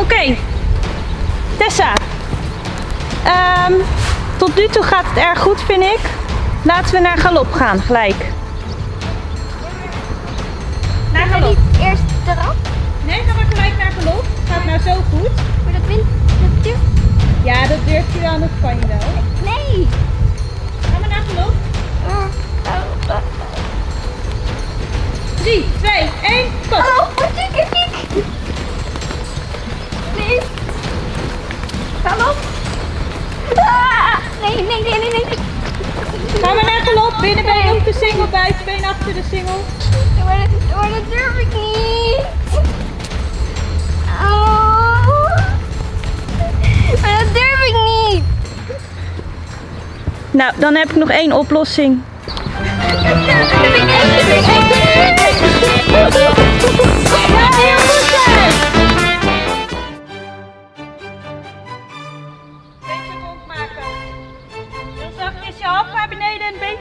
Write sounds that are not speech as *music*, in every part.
Oké. Tessa. Ehm, tot nu toe gaat het erg goed, vind ik. Laten we naar galop gaan, gelijk. Naar galop. eerst eraf? Nee, ga maar gelijk naar galop. Gaat nou zo goed. Maar dat wint. Ja, dat durft je wel, dat kan je wel. Nee. Ga maar naar galop. 3, 2, 1, pas. Binnenbeen op de singel, buitenbeen achter de singel. Maar dat, maar dat durf ik niet. Oh. Maar dat durf ik niet. Nou, dan heb ik nog één oplossing. Ja,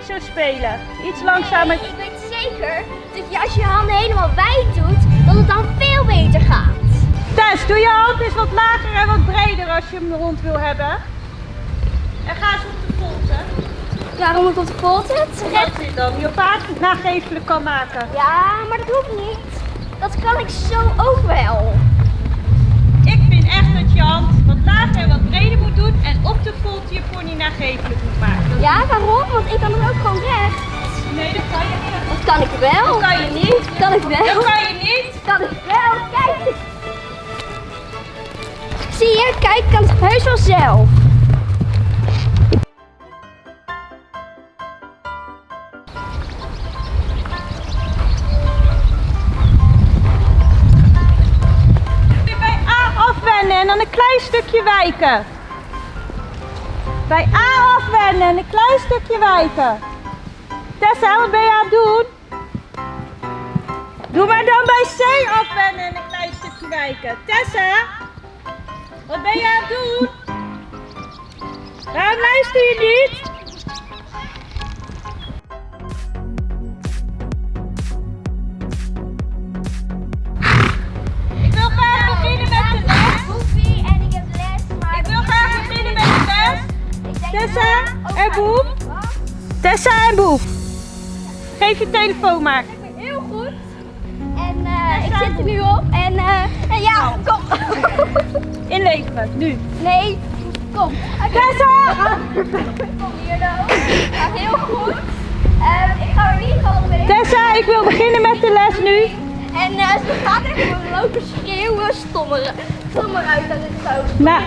zo spelen. Iets langzamer. Ik weet zeker dat je als je je handen helemaal wijd doet, dat het dan veel beter gaat. Tess, doe je hand eens wat lager en wat breder als je hem rond wil hebben. En ga eens op de volte. Waarom ik op de volte? Zodat je dan je paard nagevelijk kan maken. Ja, maar dat hoeft niet. Dat kan ik zo ook wel. Ik vind echt dat je hand wat lager en wat breder moet doen en op de volte je pony nagevelijk moet maken. Ja, waarom? Want ik kan hem ook gewoon recht. Nee, dat kan je niet. Dat kan ik wel. Dat kan je niet. Kan ik wel. Dat kan je niet. Kan ik wel. Kijk. Zie je? Kijk, kan het heus wel zelf. Afwennen en dan een klein stukje wijken. Bij A afwennen en een klein stukje wijken. Tessa, wat ben je aan het doen? Doe maar dan bij C afwennen en een klein stukje wijken. Tessa, wat ben je aan het doen? Waarom luister je niet? Wat? Tessa en Boef. Geef je telefoon maar. Ik heel goed. En eh, ik zit er nu op. En, eh, en ja, kom. *laughs* Inleveren, nu. Nee, kom. Tessa! Kom hier dan. Ja, heel goed. Eh, ik ga er niet gewoon mee. Tessa, ik wil beginnen met de les nu. En eh, ze gaat echt gewoon lopen schreeuwen, stommeren. Stommer uit dat het zo. Nou.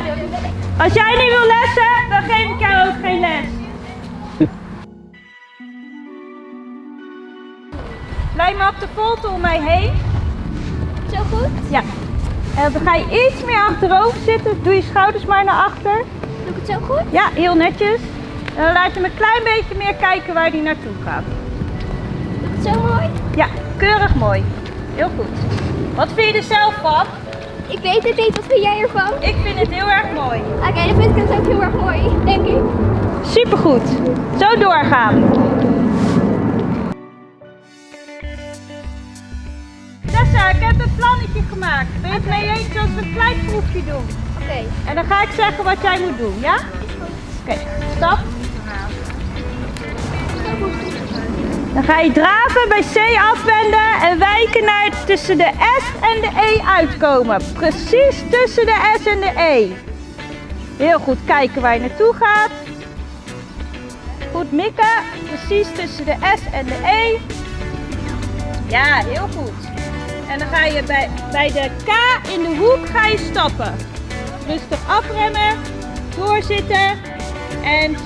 Als jij niet wil lessen, dan geef ik jou ook geen les. Maar op de volte om mij heen. Zo goed? Ja. En dan ga je iets meer achterover zitten. Doe je schouders maar naar achter. Doe ik het zo goed? Ja, heel netjes. En dan laat je hem een klein beetje meer kijken waar hij naartoe gaat. Doe ik het zo mooi? Ja, keurig mooi. Heel goed. Wat vind je er zelf van? Ik weet het niet. Wat vind jij ervan? Ik vind het heel erg mooi. Oké, dan vind ik het ook heel erg mooi, denk ik. Supergoed. Zo doorgaan. Ik heb een plannetje gemaakt. Ben je het mee eens als we een klein proefje doen? Oké. En dan ga ik zeggen wat jij moet doen, ja? Oké, stap. Dan ga je draven, bij C afwenden en wijken naar tussen de S en de E uitkomen. Precies tussen de S en de E. Heel goed kijken waar je naartoe gaat. Goed mikken, precies tussen de S en de E. Ja, heel goed. En dan ga je bij, bij de K in de hoek ga je stappen. Rustig afremmen, doorzitten en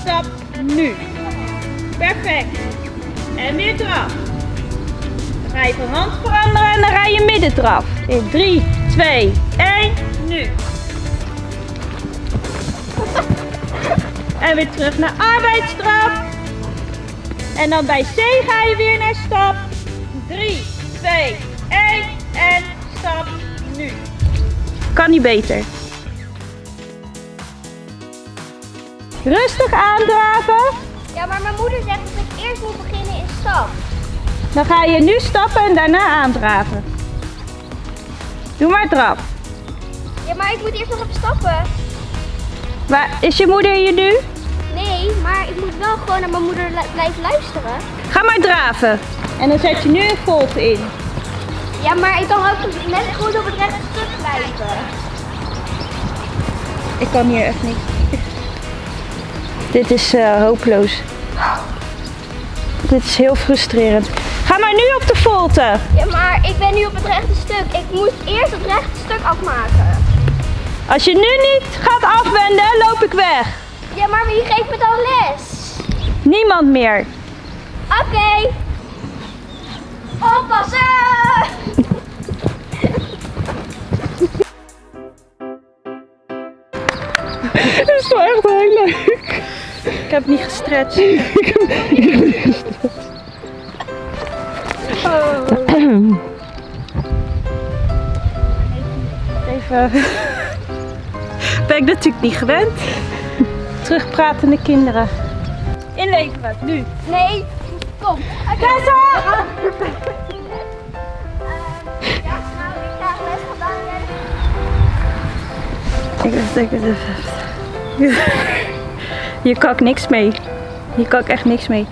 stap nu. Perfect. En weer draf. Dan ga je van hand veranderen en dan ga je midden draf. In 3, 2, 1, nu. En weer terug naar arbeidsstraf. En dan bij C ga je weer naar stap. 3, 2, 1 en stap nu. Kan niet beter. Rustig aandraven. Ja, maar mijn moeder zegt dat ik eerst moet beginnen in stap. Dan ga je nu stappen en daarna aandraven. Doe maar draf. Ja, maar ik moet eerst nog even stappen. Waar, is je moeder hier nu? Maar ik moet wel gewoon naar mijn moeder blijven luisteren. Ga maar draven. En dan zet je nu een volt in. Ja, maar ik kan ook net goed op het rechte stuk blijven. Ik kan hier echt niet. *laughs* Dit is eh, hopeloos. Dit is heel frustrerend. Ga maar nu op de volte. Ja, maar ik ben nu op het rechte stuk. Ik moet eerst het rechte stuk afmaken. Als je nu niet gaat afwenden, loop ik weg. Ja, maar wie geeft me dan les? Niemand meer. Oké. Oppassen! *laughs* Dat is wel echt heel leuk. Ik heb niet gestretched. *laughs* *clears throat* Even. *laughs* Ben ik natuurlijk niet gewend. Terugpratende kinderen. Inleveren, nu. Nee, kom. Tessa! Ehm, ja, nou, ik van Daniel. Ik dacht, ik het even. *laughs* Hier kan ik niks mee. Hier kan ik echt niks mee.